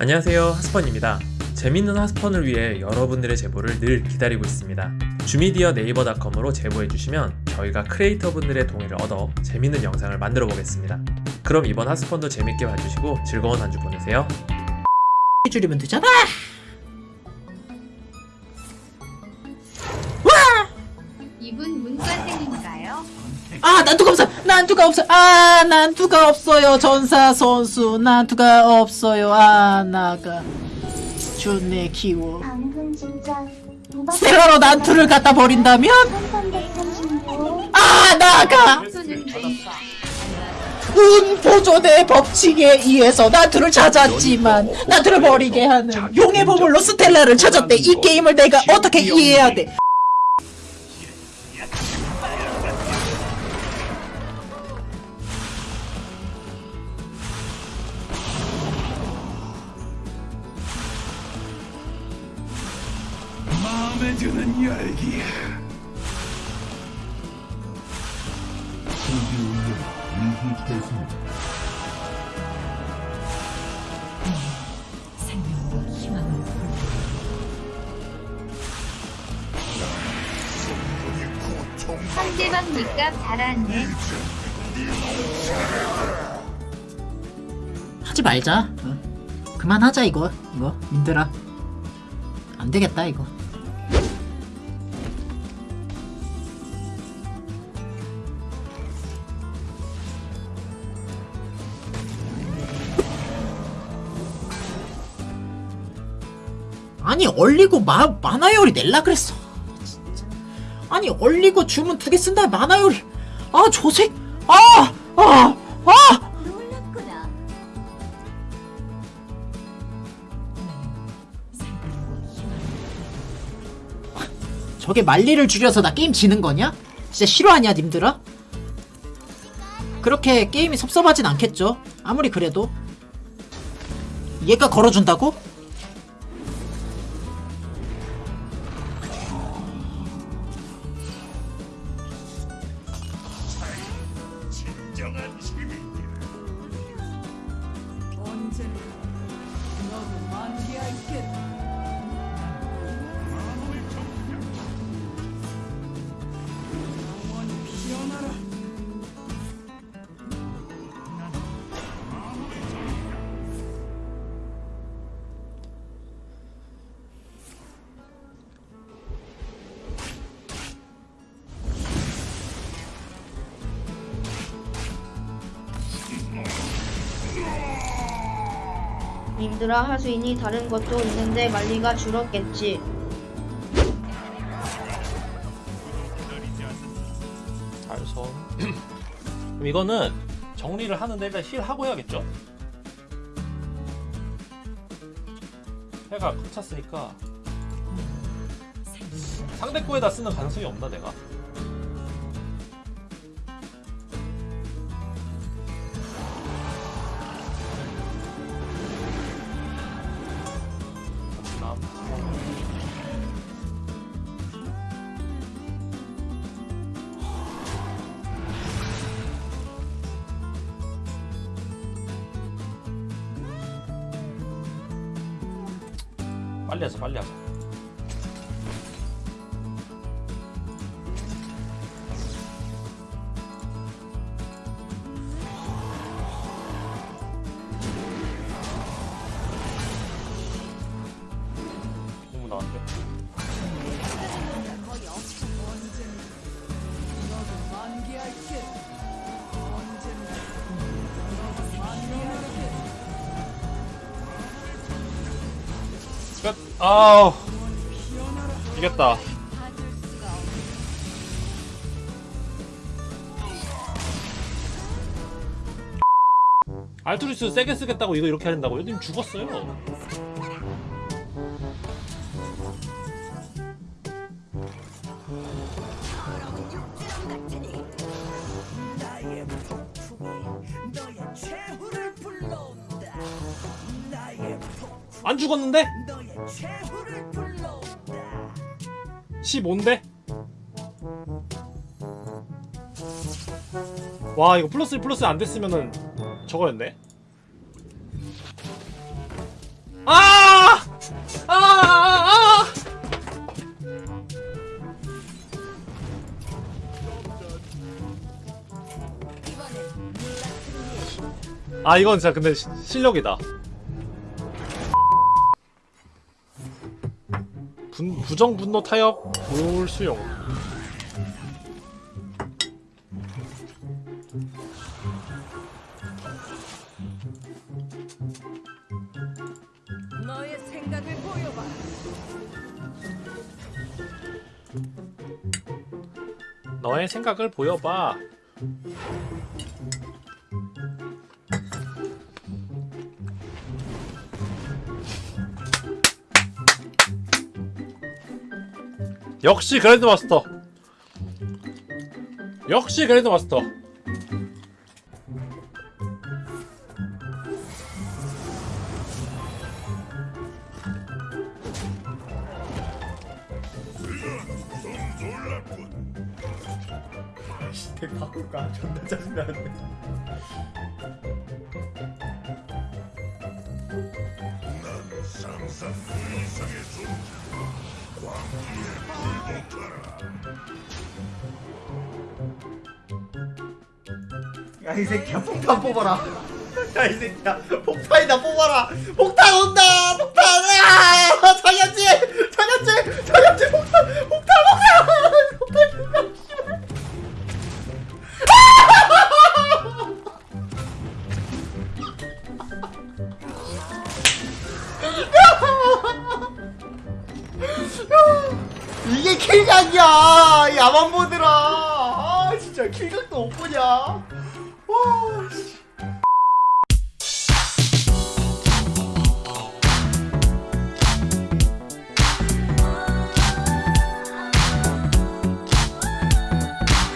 안녕하세요 하스펀입니다. 재밌는 하스펀을 위해 여러분들의 제보를 늘 기다리고 있습니다. 주미디어 네이버닷컴으로 제보해주시면 저희가 크리에이터분들의 동의를 얻어 재밌는 영상을 만들어 보겠습니다. 그럼 이번 하스펀도 재밌게 봐주시고 즐거운 한 주 보내세요. 줄이면 되잖아. 이분 문과생인가요? 아 난투가 없어. 난투가 없어. 아 난투가 없어요. 전사 선수 난투가 없어요. 아 나가 준네 키워. 스텔라로 난투를 갖다 버린다면 1336아 나가 운 보존의 법칙에 의해서 난투를 찾았지만 난투를 버리게 하는 용의 보물로 스텔라를 찾았대. 이 게임을 내가 어떻게 이해해야 돼? 마음에 드는 열기 상대방 밑값 잘하네 하지 말자. 어. 그만하자 이거. 이거 민들아. 안 되겠다 이거. 아니 얼리고 마, 만화열이 낼라 그랬어 진짜. 아니 얼리고 주문 두 개 쓴다 만화열이 아 조색 아아아 아, 아! 놀랐구나 저게 말리를 줄여서 나 게임 지는 거냐? 진짜 싫어하냐 님들아? 그렇게 게임이 섭섭하진 않겠죠 아무리 그래도 얘가 걸어준다고? 진정한 님들아 있니 다른 것도 있는데 말리가 줄었겠지 달선 그럼 이거는 정리를 하는데 일단 힐 하고 해야겠죠? 해가 꽉 찼으니까 상대 거에다 쓰는 가능성이 없나 내가? 빨리 하자 빨리 하자 끝 아우 이겼다 알투리스 세게 쓰겠다고 이거 이렇게 한다고요? 님 죽었어요 안 죽었는데? 15인데? 와 이거 플러스 플러스 안 됐으면은 저거였네 아! 아! 아! 아 이건 진짜 근데 시- 실력이다. 부정 분노 타협 볼 수용. 너의 생각을 보여봐. 역시 그랜드 마스터. 역시 그랜드 마스터. 덱 바꿀까? 존나 짜증나네. 난 상상 그 이상의 존재. 야 이 새끼야 폭탄 뽑아라. 야 이 새끼야 폭탄이다 뽑아라. 폭탄 온다. 폭탄. 아! 장현지 장현지 장현지 이게 킬각이야. 야만보드라. 아 진짜 킬각도 못 보냐. 와. 씨.